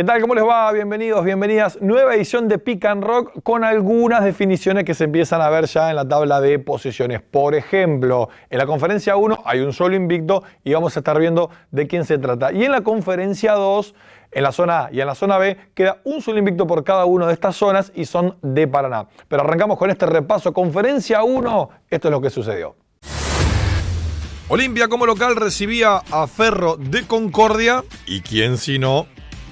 ¿Qué tal? ¿Cómo les va? Bienvenidos, bienvenidas. Nueva edición de Pick and Rock con algunas definiciones que se empiezan a ver ya en la tabla de posiciones. Por ejemplo, en la conferencia 1 hay un solo invicto y vamos a estar viendo de quién se trata. Y en la conferencia 2, en la zona A y en la zona B, queda un solo invicto por cada una de estas zonas y son de Paraná. Pero arrancamos con este repaso. Conferencia 1, esto es lo que sucedió. Olimpia como local recibía a Ferro de Concordia y quién si no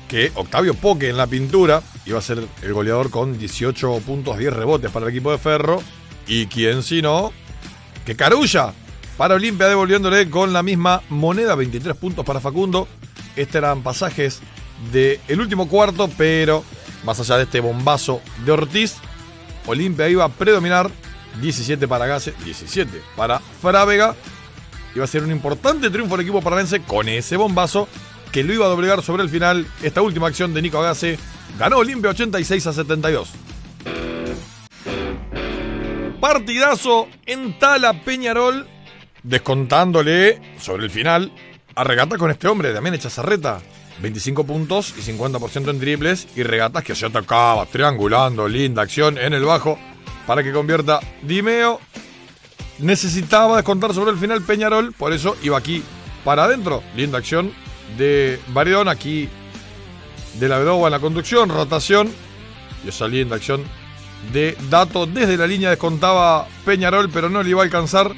que Octavio Poque en la pintura iba a ser el goleador con 18 puntos, 10 rebotes para el equipo de Ferro. Y quién si no, que Carulla para Olimpia devolviéndole con la misma moneda, 23 puntos para Facundo. Estos eran pasajes del último cuarto, pero más allá de este bombazo de Ortiz, Olimpia iba a predominar 17 para Gase, 17 para Frávega. Iba a ser un importante triunfo del equipo paranense con ese bombazo que lo iba a doblegar sobre el final. Esta última acción de Nico Agase ganó Olimpia 86 a 72. Partidazo en Tala Peñarol, descontándole sobre el final a regata con este hombre, Damián Echazarreta. 25 puntos y 50% en triples y regatas que se atacaba, triangulando, linda acción en el bajo para que convierta Dimeo. Necesitaba descontar sobre el final Peñarol, por eso iba aquí para adentro. Linda acción de Baridón, aquí de la Bedoba en la conducción, rotación y esa linda acción de Dato desde la línea descontaba Peñarol, pero no le iba a alcanzar.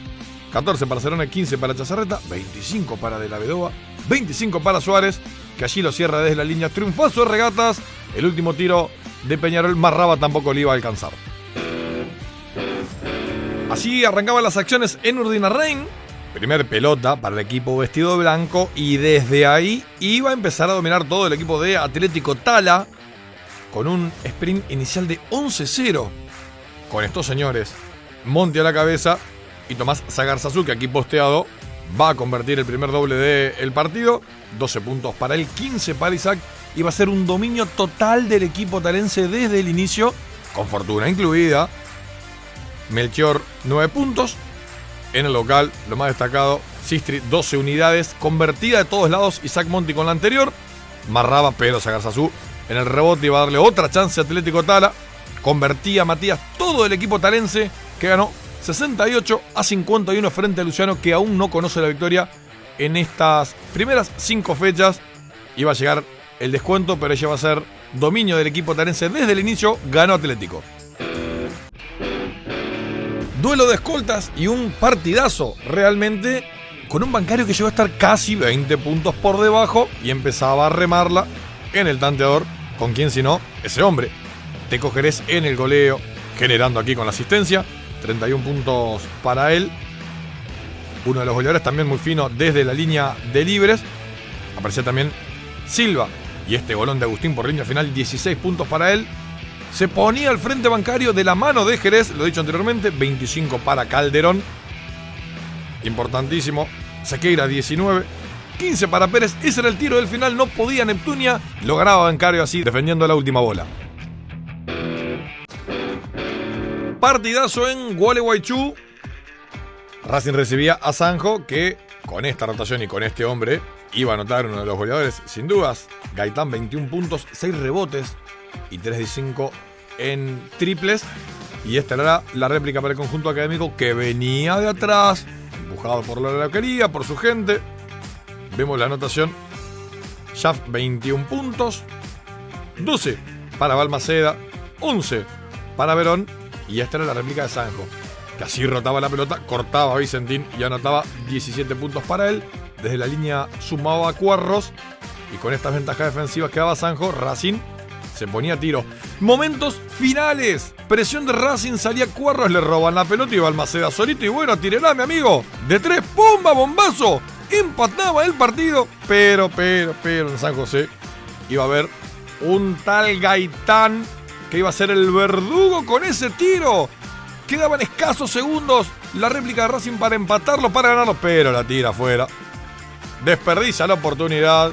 14 para Cerona, 15 para Chazarreta, 25 para De la Vedova, 25 para Suárez, que allí lo cierra desde la línea. Triunfazo de regatas. El último tiro de Peñarol, Marraba tampoco le iba a alcanzar. Así arrancaban las acciones en Urdinarrain. Primer pelota para el equipo vestido de blanco y desde ahí iba a empezar a dominar todo el equipo de Atlético Tala con un sprint inicial de 11-0 con estos señores. Monte a la cabeza y Tomás Zagarzazu, que aquí posteado va a convertir el primer doble del partido. 12 puntos para él, 15 para Isaac. Y va a ser un dominio total del equipo talense desde el inicio, con fortuna incluida. Melchior, 9 puntos. En el local, lo más destacado, Sistri, 12 unidades, convertida de todos lados, Isaac Monti con la anterior, Marraba, pero Sagarzazú en el rebote iba a darle otra chance a Atlético Tala, convertía a Matías todo el equipo talense, que ganó 68 a 51 frente a Luciano, que aún no conoce la victoria en estas primeras 5 fechas. Iba a llegar el descuento, pero ya va a ser dominio del equipo talense desde el inicio, ganó Atlético. Duelo de escoltas y un partidazo realmente con un bancario que llegó a estar casi 20 puntos por debajo y empezaba a remarla en el tanteador. ¿Con quién si no? Ese hombre. Teco Jerez en el goleo, generando aquí con la asistencia. 31 puntos para él. Uno de los goleadores también muy fino desde la línea de libres. Aparecía también Silva. Y este golón de Agustín por línea final, 16 puntos para él se ponía al frente bancario de la mano de Jerez, lo he dicho anteriormente, 25 para Calderón. Importantísimo. Sequeira 19. 15 para Pérez. Ese era el tiro del final. No podía Neptunia. Lograba bancario así, defendiendo la última bola. Partidazo en Gualeguaychú. Racing recibía a Sanjo, que con esta rotación y con este hombre iba a anotar uno de los goleadores, sin dudas. Gaitán 21 puntos, 6 rebotes, y 3 de 5 en triples. Y esta era la réplica para el conjunto académico que venía de atrás, empujado por la loquería, por su gente. Vemos la anotación. Shaft 21 puntos, 12 para Balmaceda, 11 para Verón. Y esta era la réplica de Sanjo, que así rotaba la pelota, cortaba a Vicentín y anotaba 17 puntos para él. Desde la línea sumaba a Cuarros. Y con estas ventajas defensivas que daba Sanjo, Racing se ponía a tiro. Momentos finales. Presión de Racing, salía Cuarros, le roban la pelota y Balmaceda solito. Y bueno, tírela, mi amigo. De tres, ¡pumba, bombazo! Empataba el partido. Pero, pero, pero en San José iba a haber un tal Gaitán que iba a ser el verdugo con ese tiro. Quedaban escasos segundos la réplica de Racing para empatarlo, para ganarlo, pero la tira afuera. Desperdicia la oportunidad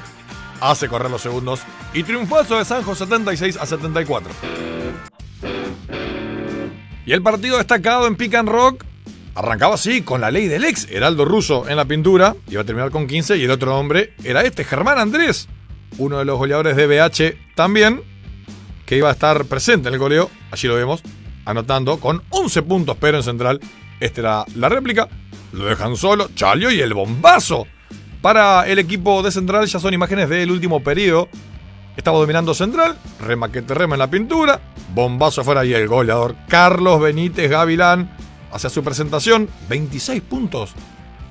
hace correr los segundos y triunfazo de Sanjo 76 a 74. Y el partido destacado en Pick and Rock arrancaba así, con la ley del ex, Heraldo Russo en la pintura, iba a terminar con 15 y el otro hombre era este, Germán Andrés. uno de los goleadores de BH también, que iba a estar presente en el goleo, allí lo vemos, anotando con 11 puntos, pero en central, esta era la réplica, lo dejan solo, Chalio y el bombazo para el equipo de central, ya son imágenes del último periodo, estaba dominando central, remaquete rema en la pintura, bombazo afuera y el goleador Carlos Benítez Gavilán hacia su presentación, 26 puntos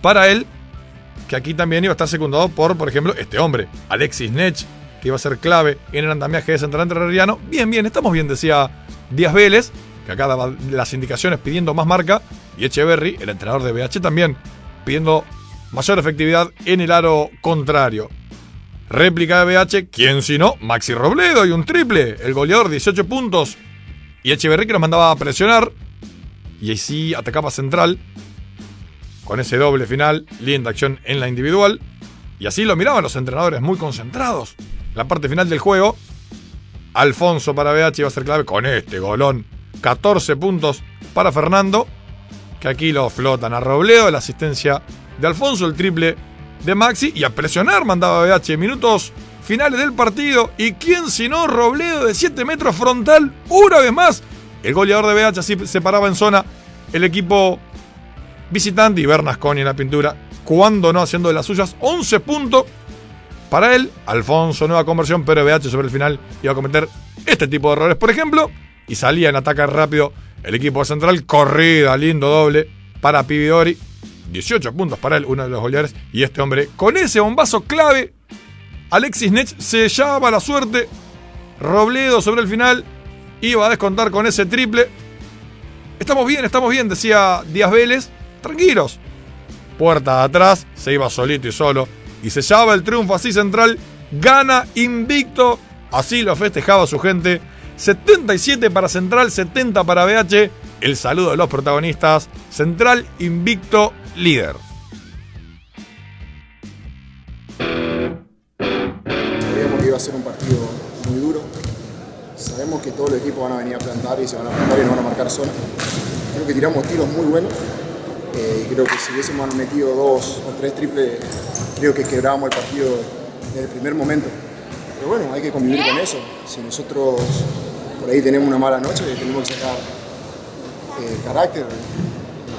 para él, que aquí también iba a estar secundado por, por ejemplo, este hombre, Alexis Nech, que iba a ser clave en el andamiaje de Central Entrerriano. Bien, bien, estamos bien, decía Díaz Vélez, que acá daba las indicaciones pidiendo más marca, y Echeverry, el entrenador de BH, también pidiendo mayor efectividad en el aro contrario. Réplica de BH, ¿quién si no? Maxi Robledo y un triple, el goleador 18 puntos. Y Echeverry que nos mandaba a presionar, y ahí sí atacaba central, con ese doble final, linda acción en la individual. Y así lo miraban los entrenadores muy concentrados. La parte final del juego, Alfonso para BH iba a ser clave con este golón. 14 puntos para Fernando, que aquí lo flotan a Robledo, la asistencia de Alfonso, el triple de Maxi, y a presionar mandaba BH. Minutos finales del partido, y quién si no, Robledo de 7 metros frontal, una vez más. El goleador de BH así se paraba en zona. El equipo visitante y Bernasconi en la pintura, cuando no haciendo de las suyas, 11 puntos para él. Alfonso, nueva conversión, pero BH sobre el final iba a cometer este tipo de errores, por ejemplo, y salía en ataque rápido el equipo central, corrida, lindo doble para Pividori. 18 puntos para él, uno de los goleadores. Y este hombre, con ese bombazo clave, Alexis Nech se llama la suerte. Robledo sobre el final, iba a descontar con ese triple. Estamos bien, estamos bien, decía Díaz Vélez tranquilos. Puerta de atrás, se iba solito y solo. Y se sellaba el triunfo así central. Gana invicto. Así lo festejaba su gente. 77 para Central, 70 para BH. El saludo de los protagonistas. Central invicto líder. Sabíamos que iba a ser un partido muy duro. Sabemos que todos los equipos van a venir a plantar y se van a plantar y no van a marcar zona. Creo que tiramos tiros muy buenos eh, creo que si hubiésemos metido dos o tres triples, creo que quebrábamos el partido desde el primer momento. Pero bueno, hay que convivir con eso. Si nosotros por ahí tenemos una mala noche, tenemos que sacar eh, carácter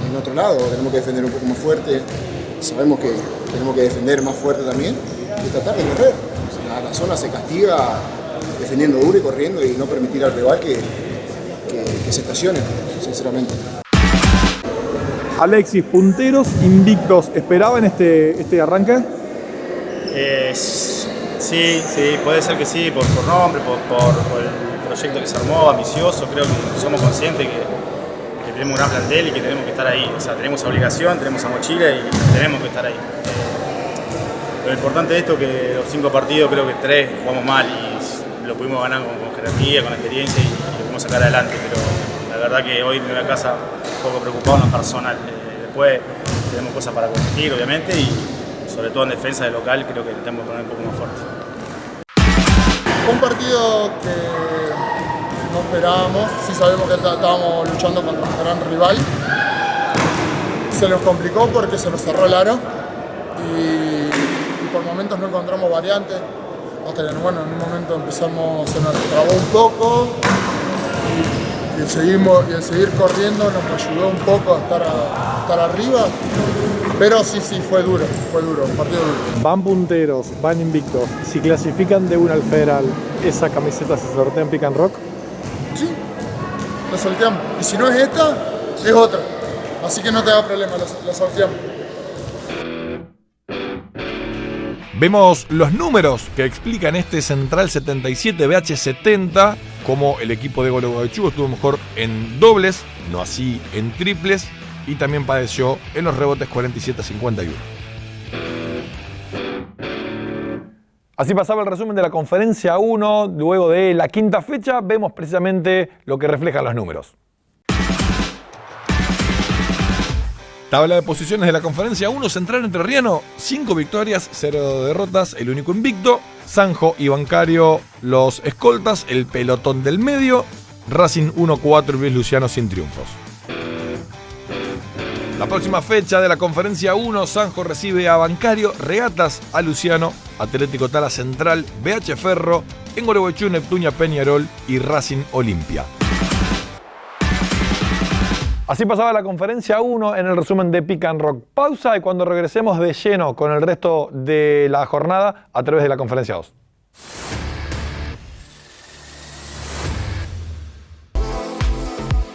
en otro lado, tenemos que defender un poco más fuerte. Sabemos que tenemos que defender más fuerte también y tratar de correr. la, zona se castiga defendiendo duro y corriendo y no permitir al rival que, que se estacione, sinceramente. Alexis, punteros invictos, ¿esperaban este, este arranque? Eh, sí, sí, puede ser que sí, por, nombre, por, el proyecto que se armó, ambicioso, creo que somos conscientes que, tenemos un plantel y que tenemos que estar ahí. O sea, tenemos obligación, tenemos a mochila y tenemos que estar ahí. Eh, lo importante de esto es que los cinco partidos creo que tres jugamos mal y lo pudimos ganar con, jerarquía, con experiencia y, lo pudimos sacar adelante, pero la verdad que hoy en la casa un poco preocupado en personal. Eh, después tenemos cosas para corregir, obviamente, y sobre todo en defensa de local creo que tenemos que poner un poco más fuerte. Un partido que esperábamos, sí sabemos que estábamos luchando contra un gran rival. Se nos complicó porque se nos cerró el aro y, por momentos no encontramos variantes. Hasta que bueno, en un momento empezamos, se nos trabó un poco y el, seguimos, y seguir corriendo nos ayudó un poco a estar, a, arriba. Pero sí, sí, fue duro, fue duro, partido duro. Van punteros, van invictos. Si clasifican de una al federal, ¿esa camiseta se sortea en Pick and Rock? La sorteamos. Y si no es esta, es otra. Así que no te da problema, la, la sorteamos. Vemos los números que explican este Central 77 BH70, como el equipo de Gualeguaychú estuvo mejor en dobles, no así en triples, y también padeció en los rebotes 47-51. Así pasaba el resumen de la conferencia 1, luego de la quinta fecha vemos precisamente lo que reflejan los números. Tabla de posiciones de la conferencia 1, Central Entrerriano, 5 victorias, 0 derrotas, el único invicto. Sanjo y Bancario, los escoltas, el pelotón del medio. Racing 1-4 y Luis Luciano sin triunfos. La próxima fecha de la conferencia 1, Sanjo recibe a Bancario, Regatas a Luciano, Atlético Tala Central, BH Ferro, en Gualeguaychú, Neptunia Peñarol y Racing Olimpia. Así pasaba la conferencia 1 en el resumen de Pick and Rock. Pausa y cuando regresemos de lleno con el resto de la jornada a través de la conferencia 2.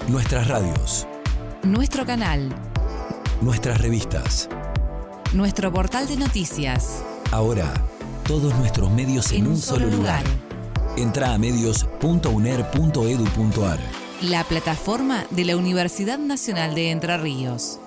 Nuestras radios. Nuestro canal. Nuestras revistas. Nuestro portal de noticias. Ahora, todos nuestros medios en, un solo lugar. Entra a medios.uner.edu.ar. La plataforma de la Universidad Nacional de Entre Ríos.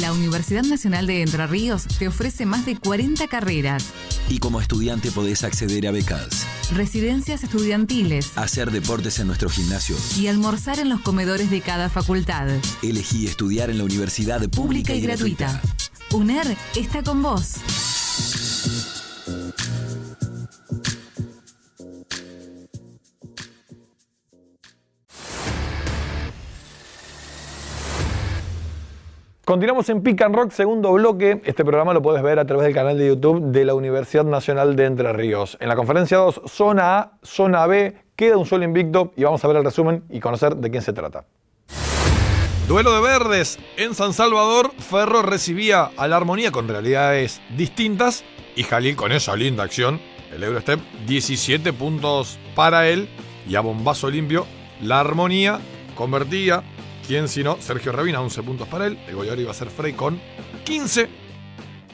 La Universidad Nacional de Entre Ríos te ofrece más de 40 carreras. Y como estudiante podés acceder a becas, Residencias estudiantiles hacer deportes en nuestro gimnasio. y almorzar en los comedores de cada facultad. Elegí estudiar en la universidad Pública y gratuita. UNER está con vos. Continuamos en Pick and Rock, segundo bloque. Este programa lo puedes ver a través del canal de YouTube de la Universidad Nacional de Entre Ríos. En la conferencia 2, zona A, zona B, queda un solo invicto y vamos a ver el resumen y conocer de quién se trata. Duelo de verdes. En San Salvador, Ferro recibía a la Armonía con realidades distintas y Jalil con esa linda acción, el Eurostep, 17 puntos para él y a bombazo limpio, la Armonía convertía ¿Quién si no? Sergio Rabina, 11 puntos para él. El goleador iba a ser Frey con 15.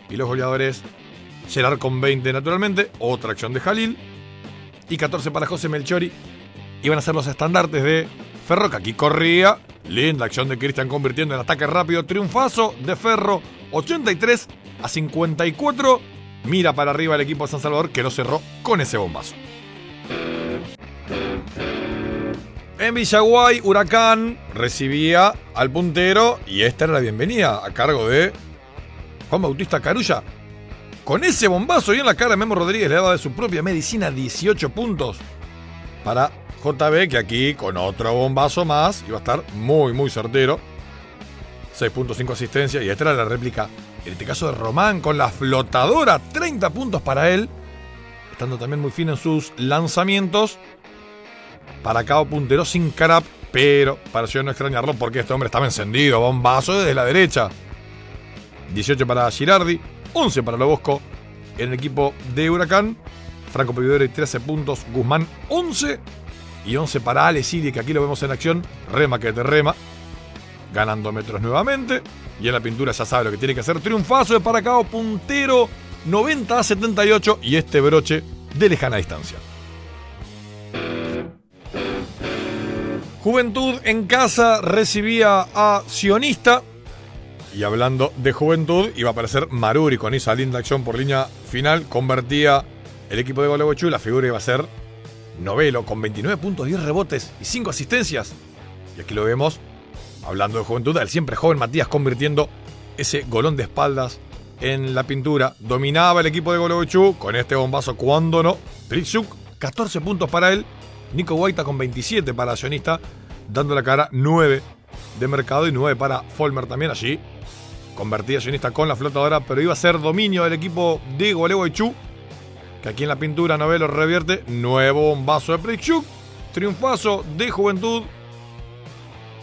Y los goleadores, Gerard con 20 naturalmente. Otra acción de Jalil. Y 14 para José Melchori. Iban a ser los estandartes de Ferro, que aquí corría. Linda acción de Cristian convirtiendo en ataque rápido. Triunfazo de Ferro, 83 a 54. Mira para arriba el equipo de San Salvador que lo cerró con ese bombazo. En Villaguay, Huracán recibía al puntero y esta era la bienvenida a cargo de Juan Bautista Carulla. Con ese bombazo y en la cara, Memo Rodríguez le daba de su propia medicina 18 puntos para JB, que aquí con otro bombazo más iba a estar muy, muy certero. 6.5 asistencia y esta era la réplica, en este caso de Román, con la flotadora, 30 puntos para él, estando también muy fino en sus lanzamientos para Cabo Puntero sin carap, pero pareció no extrañarlo porque este hombre estaba encendido, bombazo desde la derecha. 18 para Girardi, 11 para Lobosco en el equipo de Huracán. Franco y 13 puntos, Guzmán 11 y 11 para Ale Siri, que aquí lo vemos en acción. Rema que te rema, ganando metros nuevamente. Y en la pintura ya sabe lo que tiene que hacer. Triunfazo de Paracao, puntero 90 a 78 y este broche de lejana distancia. Juventud en casa recibía a Sionista. Y hablando de juventud, iba a aparecer Maruri con esa linda acción por línea final. Convertía el equipo de Gualeguaychú. La figura iba a ser Novelo con 29 puntos, 10 rebotes y 5 asistencias. Y aquí lo vemos, hablando de juventud, el siempre joven Matías convirtiendo ese golón de espaldas en la pintura. Dominaba el equipo de Gualeguaychú con este bombazo cuando no. Pritsuk, 14 puntos para él. Nico Guaita con 27 para Sionista, dando la cara 9 de mercado y 9 para Folmer también allí. Convertía Sionista con la flotadora, pero iba a ser dominio del equipo de Gualeguaychú, que aquí en la pintura Novelo revierte. Nuevo bombazo de Prichuk. Triunfazo de Juventud,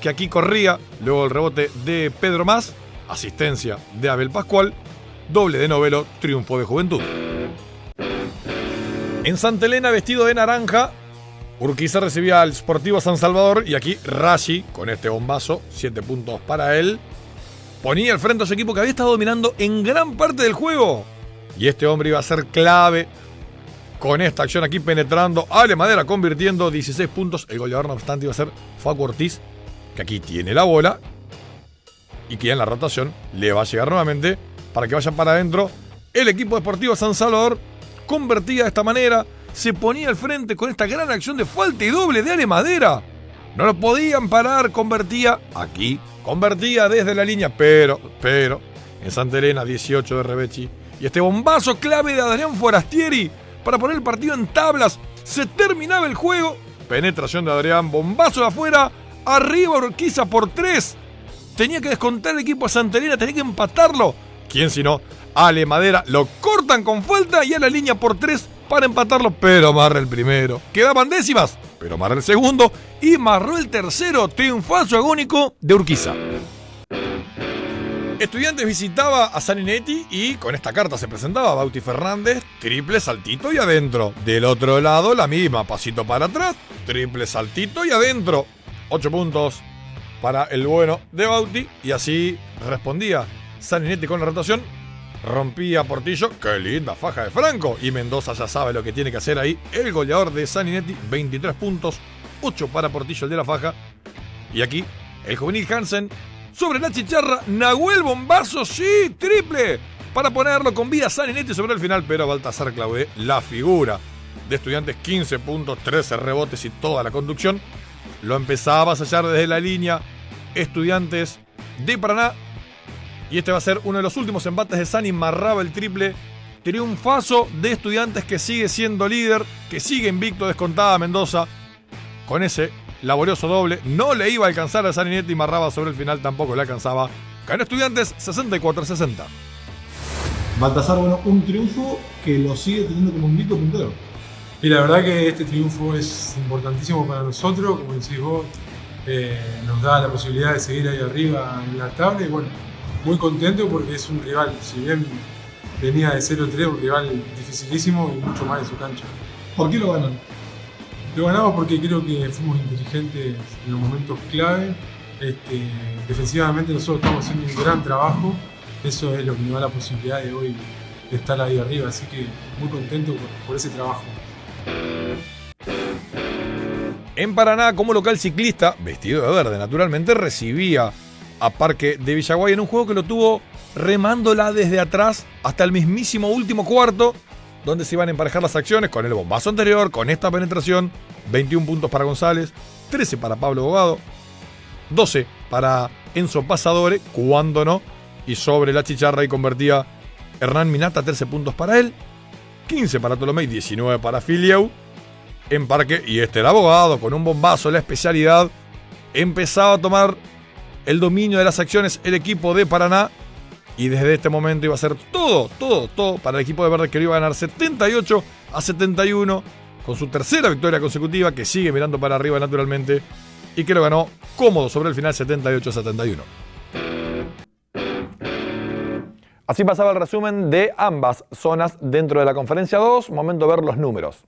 que aquí corría. Luego el rebote de Pedro Más. Asistencia de Abel Pascual. Doble de Novelo, triunfo de Juventud. En Santa Elena, vestido de naranja, Urquiza recibía al Sportivo San Salvador y aquí Rashi, con este bombazo, 7 puntos para él, ponía al frente a su equipo que había estado dominando en gran parte del juego. Y este hombre iba a ser clave con esta acción aquí penetrando. Ale Madera convirtiendo 16 puntos. El goleador, no obstante, iba a ser Facu Ortiz, que aquí tiene la bola y que en la rotación le va a llegar nuevamente para que vaya para adentro. El equipo deportivo San Salvador convertía de esta manera se ponía al frente con esta gran acción de falta y doble de Ale Madera. No lo podían parar, convertía aquí, convertía desde la línea, pero, pero, en Santa Elena 18 de Rebechi. Y este bombazo clave de Adrián Forastieri para poner el partido en tablas. Se terminaba el juego Penetración de Adrián. Bombazo de afuera. Arriba Urquiza por tres. Tenía que descontar el equipo de Santelina. Tenía que empatarlo. ¿Quién si no? Ale Madera. Lo cortan con falta y a la línea por tres para empatarlo. Pero amarra el primero. Quedaban décimas. Pero amarra el segundo. Y marró el tercero. Triunfazo agónico de Urquiza. Estudiantes visitaba a Saninetti y con esta carta se presentaba Bauti Fernández, triple saltito y adentro. Del otro lado la misma, pasito para atrás, triple saltito y adentro. Ocho puntos para el bueno de Bauti y así respondía Saninetti con la rotación. Rompía Portillo, qué linda faja de Franco. Y Mendoza ya sabe lo que tiene que hacer ahí. El goleador de Saninetti, 23 puntos, 8 para Portillo el de la faja. Y aquí el juvenil Hansen sobre la chicharra, Nahuel Bombazo, sí, triple, para ponerlo con vida Saninetti sobre el final, pero Baltasar Claude, la figura de estudiantes, 15 puntos, 13 rebotes y toda la conducción, lo empezaba a sellar desde la línea estudiantes de Paraná. Y este va a ser uno de los últimos embates de Sani, marraba el triple. Triunfazo de estudiantes que sigue siendo líder, que sigue invicto, descontada Mendoza. Con ese laborioso doble. No le iba a alcanzar a Saninetti y Marraba sobre el final tampoco le alcanzaba. Ganó Estudiantes 64-60. Baltasar, bueno, un triunfo que lo sigue teniendo como invicto puntero. Y la verdad que este triunfo es importantísimo para nosotros, como decís vos, eh, nos da la posibilidad de seguir ahí arriba en la tabla y bueno, muy contento porque es un rival, si bien venía de 0-3, un rival dificilísimo y mucho más en su cancha. ¿Por qué lo ganan? Lo ganamos porque creo que fuimos inteligentes en los momentos clave. Este, defensivamente nosotros estamos haciendo un gran trabajo. Eso es lo que nos da la posibilidad de hoy estar ahí arriba. Así que muy contento por, por ese trabajo. En Paraná, como local ciclista, vestido de verde, naturalmente recibía a Parque de Villaguay en un juego que lo tuvo remándola desde atrás hasta el mismísimo último cuarto, donde se iban a emparejar las acciones con el bombazo anterior, con esta penetración. 21 puntos para González, 13 para Pablo Bogado, 12 para Enzo Pasadore, cuando no, y sobre la chicharra y convertía Hernán Minata, 13 puntos para él, 15 para Tolomé, 19 para Filieu en parque, y este era abogado con un bombazo, la especialidad, empezaba a tomar el dominio de las acciones el equipo de Paraná, y desde este momento iba a ser todo, todo, todo para el equipo de Verde que iba a ganar 78 a 71 con su tercera victoria consecutiva que sigue mirando para arriba naturalmente y que lo ganó cómodo sobre el final 78 a 71. Así pasaba el resumen de ambas zonas dentro de la conferencia 2. Momento de ver los números.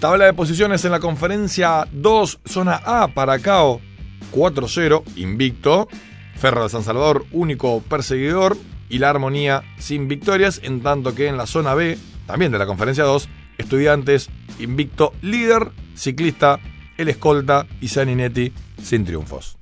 Tabla de posiciones en la conferencia 2, zona A para Cao 4-0, invicto. Ferro de San Salvador, único perseguidor. Y la armonía sin victorias, en tanto que en la zona B, también de la conferencia 2, estudiantes, invicto líder, ciclista, el escolta y Saninetti sin triunfos.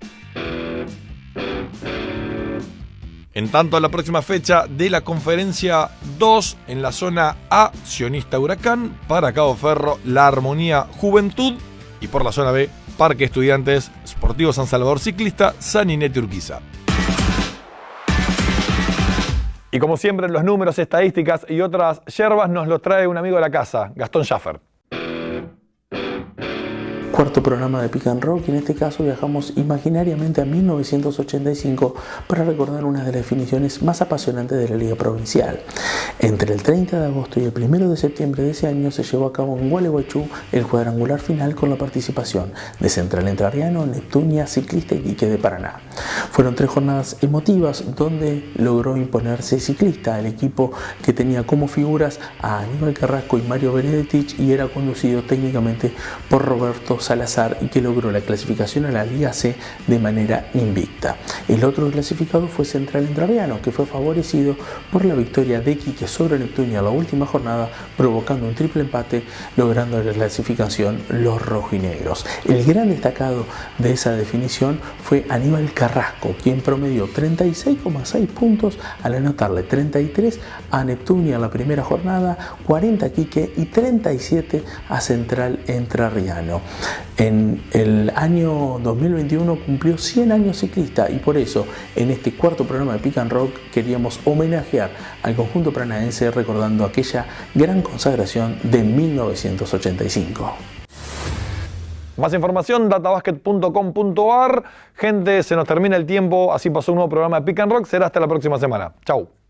En tanto, a la próxima fecha de la conferencia 2 en la zona A, Sionista Huracán, para Cabo Ferro, La Armonía Juventud y por la zona B, Parque Estudiantes, Sportivo San Salvador Ciclista, Saninete Urquiza. Y como siempre, los números, estadísticas y otras yerbas nos los trae un amigo de la casa, Gastón Schaffer cuarto programa de Pick and Rock y en este caso viajamos imaginariamente a 1985 para recordar una de las definiciones más apasionantes de la Liga Provincial. Entre el 30 de agosto y el 1 de septiembre de ese año se llevó a cabo en Gualeguaychú el cuadrangular final con la participación de Central Entrerriano, Neptunia, Ciclista y Quique de Paraná. Fueron tres jornadas emotivas donde logró imponerse Ciclista, el equipo que tenía como figuras a Aníbal Carrasco y Mario Benedetich y era conducido técnicamente por Roberto Salazar y que logró la clasificación a la Liga C de manera invicta. El otro clasificado fue Central Entrerriano, que fue favorecido por la victoria de Quique sobre Neptunia en la última jornada, provocando un triple empate, logrando la clasificación los rojinegros. El gran destacado de esa definición fue Aníbal Carrasco, quien promedió 36,6 puntos al anotarle 33 a Neptunia en la primera jornada, 40 a Quique y 37 a Central Entrerriano. En el año 2021 cumplió 100 años ciclista y por eso en este cuarto programa de Pick and Rock queríamos homenajear al conjunto paranaense recordando aquella gran consagración de 1985. Más información, databasket.com.ar. Gente, se nos termina el tiempo. Así pasó un nuevo programa de Pick and Rock. Será hasta la próxima semana. Chau.